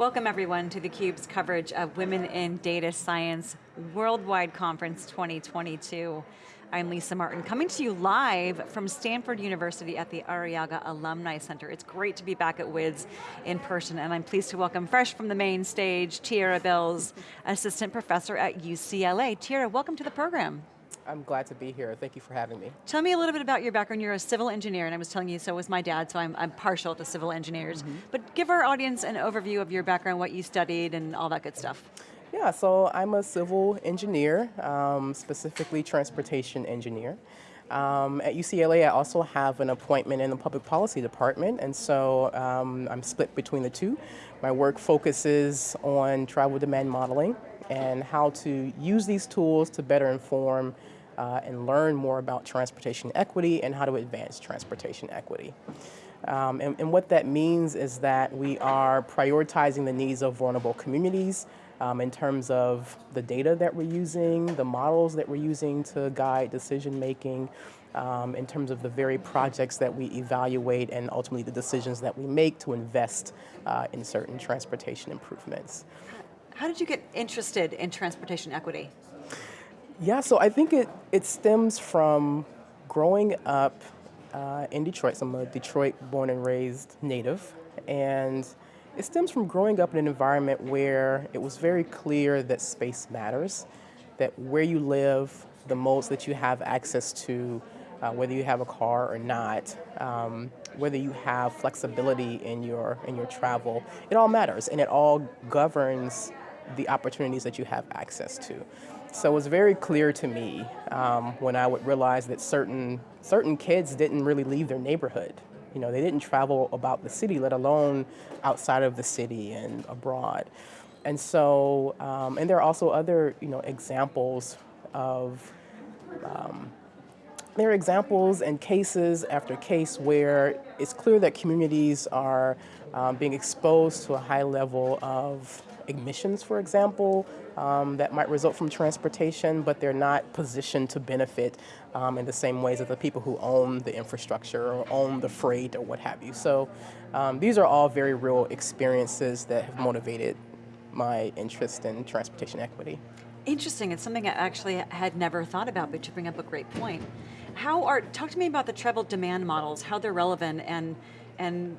Welcome everyone to theCUBE's coverage of Women in Data Science Worldwide Conference 2022. I'm Lisa Martin, coming to you live from Stanford University at the Arrillaga Alumni Center. It's great to be back at WIDS in person, and I'm pleased to welcome fresh from the main stage, Tierra Bills, Assistant Professor at UCLA. Tierra, welcome to the program. I'm glad to be here. Thank you for having me. Tell me a little bit about your background. You're a civil engineer, and I was telling you, so was my dad, so I'm, I'm partial to civil engineers. Mm -hmm. But give our audience an overview of your background, what you studied, and all that good stuff. Yeah, so I'm a civil engineer, um, specifically transportation engineer. Um, at UCLA, I also have an appointment in the public policy department, and so um, I'm split between the two. My work focuses on travel demand modeling and how to use these tools to better inform uh, and learn more about transportation equity and how to advance transportation equity. Um, and, and, what that means is that we are prioritizing the needs of vulnerable communities um, in terms of the data that we're using, the models that we're using to guide decision making, um, in terms of the very projects that we evaluate and ultimately the decisions that we make to invest uh, in certain transportation improvements. How did you get interested in transportation equity? Yeah, so I think it, it stems from growing up uh, in Detroit. So I'm a Detroit born and raised native. And it stems from growing up in an environment where it was very clear that space matters, that where you live, the modes that you have access to, uh, whether you have a car or not, um, whether you have flexibility in your, in your travel, it all matters and it all governs the opportunities that you have access to. So it was very clear to me um, when I would realize that certain, certain kids didn't really leave their neighborhood. You know, they didn't travel about the city, let alone outside of the city and abroad. And so, um, and there are also other, you know, examples of, um, there are examples and cases after case where it's clear that communities are um, being exposed to a high level of emissions, for example, um, that might result from transportation, but they're not positioned to benefit um, in the same ways as the people who own the infrastructure or own the freight or what have you. So um, these are all very real experiences that have motivated my interest in transportation equity. Interesting, it's something I actually had never thought about, but you bring up a great point. How are, talk to me about the travel demand models, how they're relevant and, and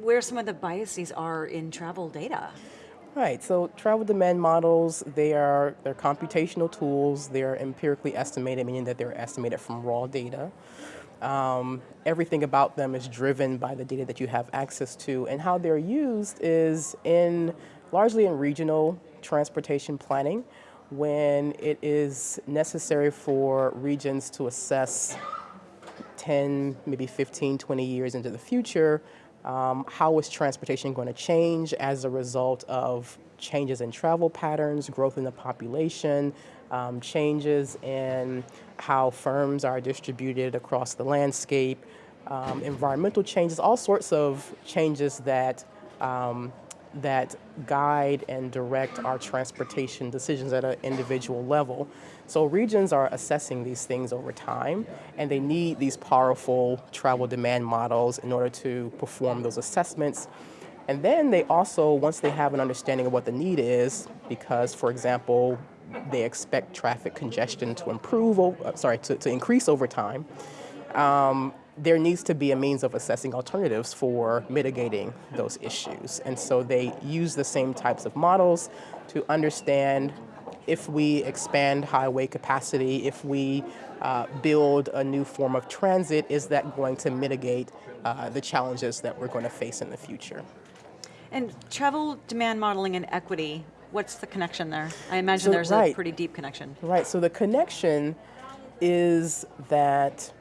where some of the biases are in travel data. Right, so travel demand models, they are, they're computational tools, they're empirically estimated, meaning that they're estimated from raw data. Um, everything about them is driven by the data that you have access to, and how they're used is in, largely in regional transportation planning, when it is necessary for regions to assess 10, maybe 15, 20 years into the future, um, how is transportation going to change as a result of changes in travel patterns, growth in the population, um, changes in how firms are distributed across the landscape, um, environmental changes, all sorts of changes that um, that guide and direct our transportation decisions at an individual level. So regions are assessing these things over time, and they need these powerful travel demand models in order to perform those assessments. And then they also, once they have an understanding of what the need is, because, for example, they expect traffic congestion to improve, uh, sorry, to, to increase over time, um, there needs to be a means of assessing alternatives for mitigating those issues. And so they use the same types of models to understand if we expand highway capacity, if we uh, build a new form of transit, is that going to mitigate uh, the challenges that we're going to face in the future? And travel demand modeling and equity, what's the connection there? I imagine so, there's right. a pretty deep connection. Right, so the connection is that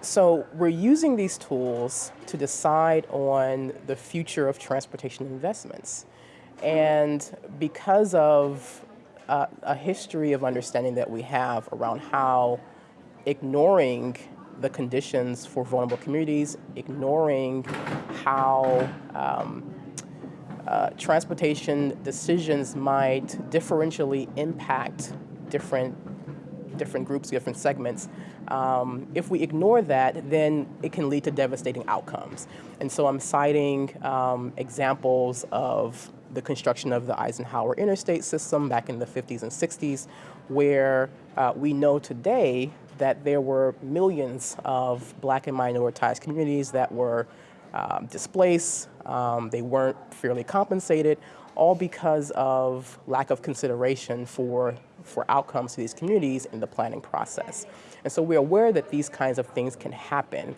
so we're using these tools to decide on the future of transportation investments. And because of uh, a history of understanding that we have around how ignoring the conditions for vulnerable communities, ignoring how um, uh, transportation decisions might differentially impact different different groups, different segments. Um, if we ignore that, then it can lead to devastating outcomes. And so I'm citing um, examples of the construction of the Eisenhower interstate system back in the 50s and 60s, where uh, we know today that there were millions of black and minoritized communities that were um, displaced, um, they weren't fairly compensated, all because of lack of consideration for, for outcomes to these communities in the planning process. And so we're aware that these kinds of things can happen.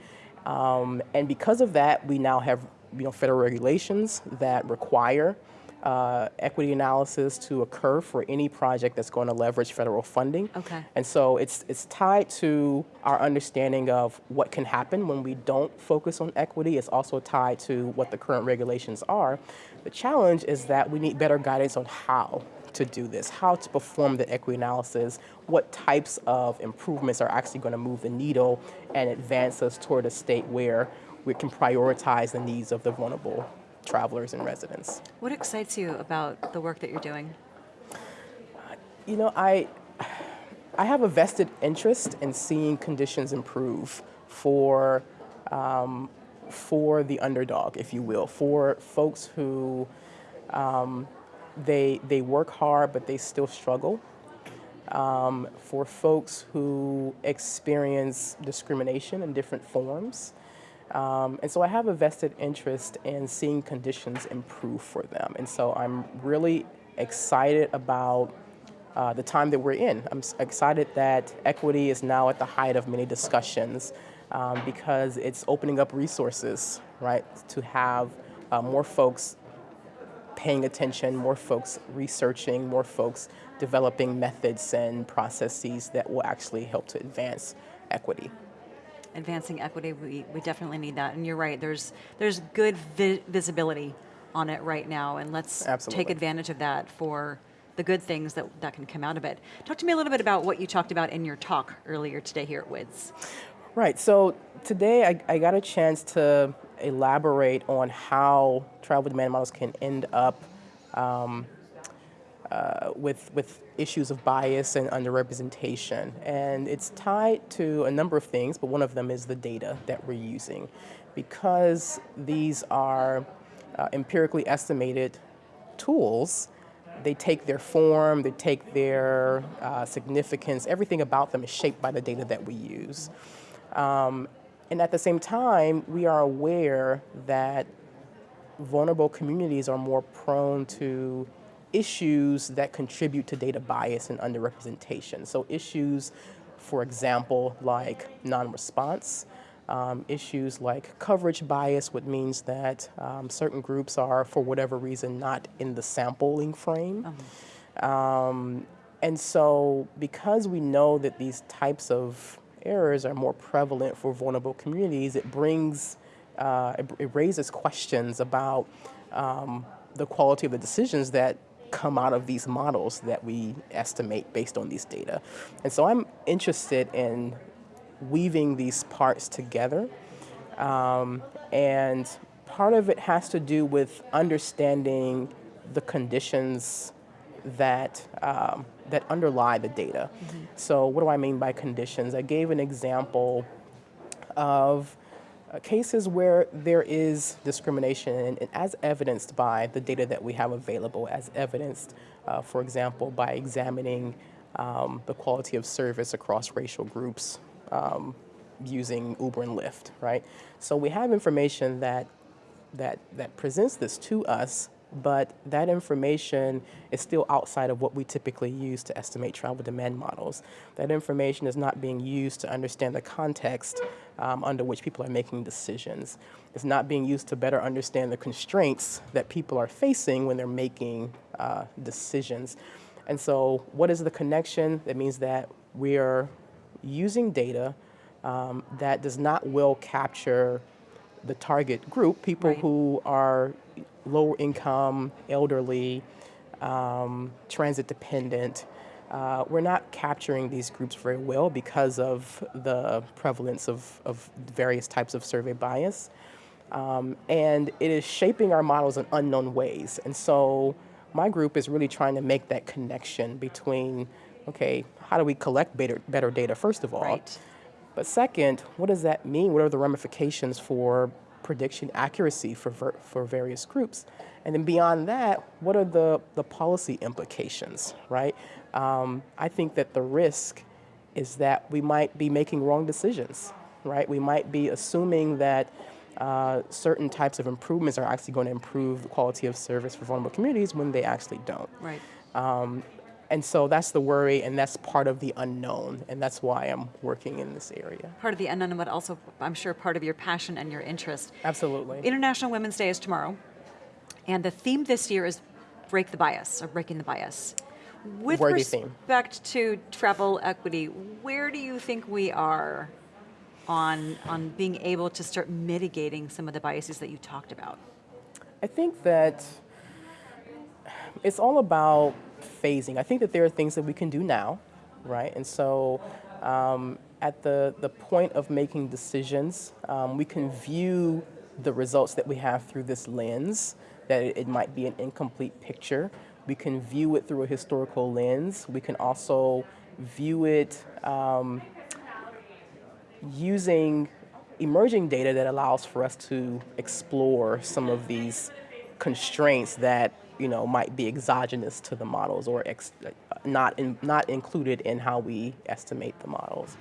Um, and because of that, we now have you know, federal regulations that require uh, equity analysis to occur for any project that's going to leverage federal funding. Okay. And so it's, it's tied to our understanding of what can happen when we don't focus on equity. It's also tied to what the current regulations are. The challenge is that we need better guidance on how to do this, how to perform the equity analysis, what types of improvements are actually going to move the needle and advance us toward a state where we can prioritize the needs of the vulnerable travelers and residents. What excites you about the work that you're doing? You know, I, I have a vested interest in seeing conditions improve for, um, for the underdog, if you will, for folks who um, they, they work hard but they still struggle. Um, for folks who experience discrimination in different forms. Um, and so I have a vested interest in seeing conditions improve for them. And so I'm really excited about uh, the time that we're in. I'm excited that equity is now at the height of many discussions um, because it's opening up resources, right, to have uh, more folks paying attention, more folks researching, more folks developing methods and processes that will actually help to advance equity advancing equity, we, we definitely need that. And you're right, there's, there's good vi visibility on it right now, and let's Absolutely. take advantage of that for the good things that, that can come out of it. Talk to me a little bit about what you talked about in your talk earlier today here at WIDS. Right, so today I, I got a chance to elaborate on how travel demand models can end up um, uh, with, with issues of bias and underrepresentation. And it's tied to a number of things, but one of them is the data that we're using. Because these are uh, empirically estimated tools, they take their form, they take their uh, significance, everything about them is shaped by the data that we use. Um, and at the same time, we are aware that vulnerable communities are more prone to issues that contribute to data bias and underrepresentation. So issues, for example, like non-response, um, issues like coverage bias, which means that um, certain groups are, for whatever reason, not in the sampling frame. Um, um and so because we know that these types of errors are more prevalent for vulnerable communities, it brings, uh, it, it, raises questions about um, the quality of the decisions that come out of these models that we estimate based on these data. And so I'm interested in weaving these parts together. Um, and part of it has to do with understanding the conditions that um, that underlie the data. Mm -hmm. So what do I mean by conditions? I gave an example of uh, cases where there is discrimination and, as evidenced by the data that we have available, as evidenced, uh, for example, by examining um, the quality of service across racial groups um, using Uber and Lyft, right? So we have information that, that, that presents this to us but that information is still outside of what we typically use to estimate travel demand models. That information is not being used to understand the context um, under which people are making decisions. It's not being used to better understand the constraints that people are facing when they're making uh, decisions. And so what is the connection? That means that we are using data um, that does not well capture the target group, people right. who are lower income, elderly, um, transit dependent. Uh, we're not capturing these groups very well because of the prevalence of, of various types of survey bias. Um, and it is shaping our models in unknown ways. And so my group is really trying to make that connection between okay, how do we collect better, better data, first of all? Right. But second, what does that mean? What are the ramifications for prediction accuracy for, ver- for various groups? And then beyond that, what are the, the policy implications, right? Um, I think that the risk is that we might be making wrong decisions, right? We might be assuming that uh, certain types of improvements are actually going to improve the quality of service for vulnerable communities when they actually don't. Right. And so that's the worry, and that's part of the unknown, and that's why I'm working in this area. Part of the unknown, but also, I'm sure, part of your passion and your interest. Absolutely. International Women's Day is tomorrow, and the theme this year is break the bias, or breaking the bias. With Worthy theme. respect to travel equity, where do you think we are on, on being able to start mitigating some of the biases that you talked about? I think that it's all about phasing. I think that there are things that we can do now, right? And so um, at the, the point of making decisions, um, we can view the results that we have through this lens, that it, it might be an incomplete picture. We can view it through a historical lens. We can also view it um, using emerging data that allows for us to explore some of these constraints that you know might be exogenous to the models or ex- not in, not included in how we estimate the models.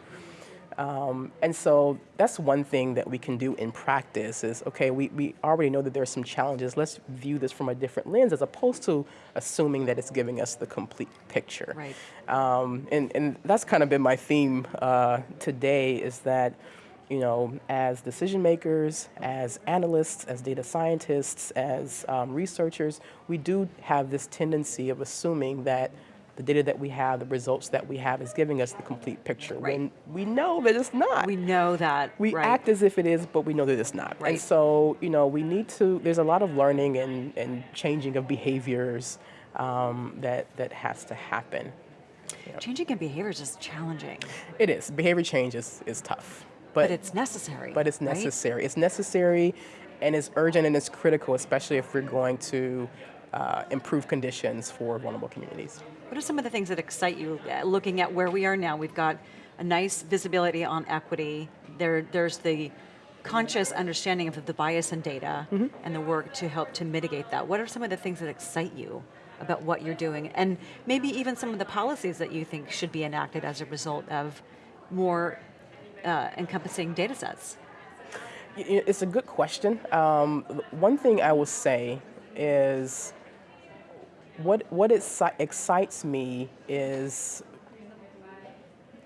Um, and so that's one thing that we can do in practice is okay, we, we already know that there are some challenges. Let's view this from a different lens as opposed to assuming that it's giving us the complete picture. Right. Um, and, and that's kind of been my theme uh, today is that, you know, as decision makers, as analysts, as data scientists, as um, researchers, we do have this tendency of assuming that the data that we have, the results that we have is giving us the complete picture. Right. When we know that it's not. We know that. We right. act as if it is, but we know that it's not. Right. And so, you know, we need to, there's a lot of learning and, and changing of behaviors um, that, that has to happen. Changing in behaviors is challenging, It is. Behavior change is, is tough. But, But, it's necessary. but it's right? necessary. It's necessary and it's urgent and it's critical, especially if we're going to uh, improve conditions for vulnerable communities. What are some of the things that excite you uh, looking at where we are now? We've got a nice visibility on equity. There, there's the conscious understanding of the bias in data Mm-hmm. and the work to help to mitigate that. What are some of the things that excite you about what you're doing? And maybe even some of the policies that you think should be enacted as a result of more uh, encompassing data sets? It's a good question. Um, one thing I will say is what what exci- excites me is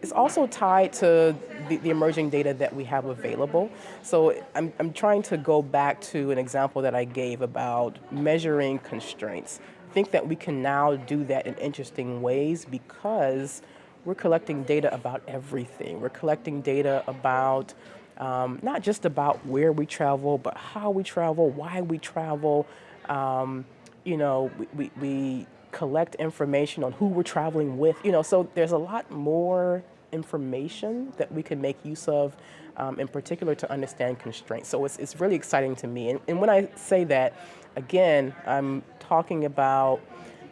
it's also tied to the, the emerging data that we have available. So I'm, I'm trying to go back to an example that I gave about measuring constraints. I think that we can now do that in interesting ways because we're collecting data about everything. We're collecting data about um, not just about where we travel, but how we travel, why we travel. Um, you know, we, we, we collect information on who we're traveling with. You know, so there's a lot more information that we can make use of, um, in particular to understand constraints. So it's, it's really exciting to me. And, and when I say that, again, I'm talking about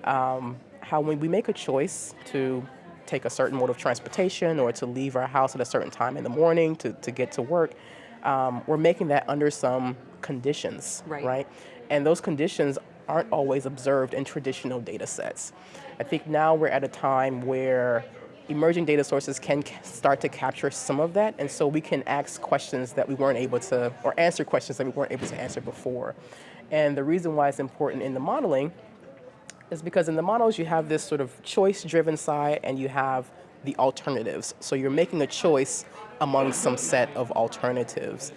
um, how when we make a choice to take a certain mode of transportation or to leave our house at a certain time in the morning to, to get to work, um, we're making that under some conditions, Right. right? And those conditions aren't always observed in traditional data sets. I think now we're at a time where emerging data sources can start to capture some of that, and so we can ask questions that we weren't able to, or answer questions that we weren't able to answer before. And the reason why it's important in the modeling is because in the models you have this sort of choice-driven side and you have the alternatives. So you're making a choice among some set of alternatives.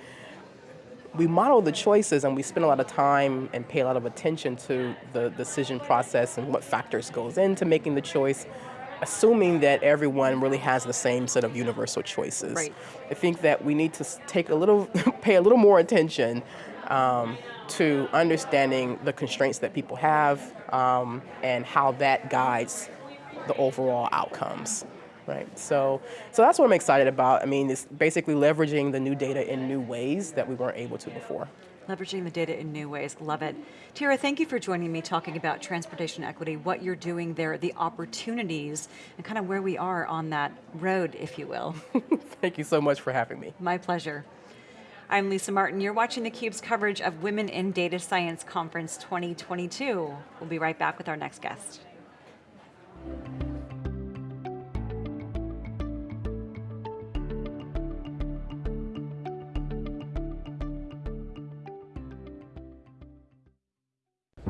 We model the choices and we spend a lot of time and pay a lot of attention to the decision process and what factors goes into making the choice, assuming that everyone really has the same set of universal choices. Right. I think that we need to take a little, pay a little more attention um, to understanding the constraints that people have um, and how that guides the overall outcomes. right? So, so that's what I'm excited about. I mean, it's basically leveraging the new data in new ways that we weren't able to before. Leveraging the data in new ways, love it. Tara, thank you for joining me talking about transportation equity, what you're doing there, the opportunities, and kind of where we are on that road, if you will. Thank you so much for having me. My pleasure. I'm Lisa Martin. You're watching theCUBE's coverage of Women in Data Science Conference 2022. We'll be right back with our next guest.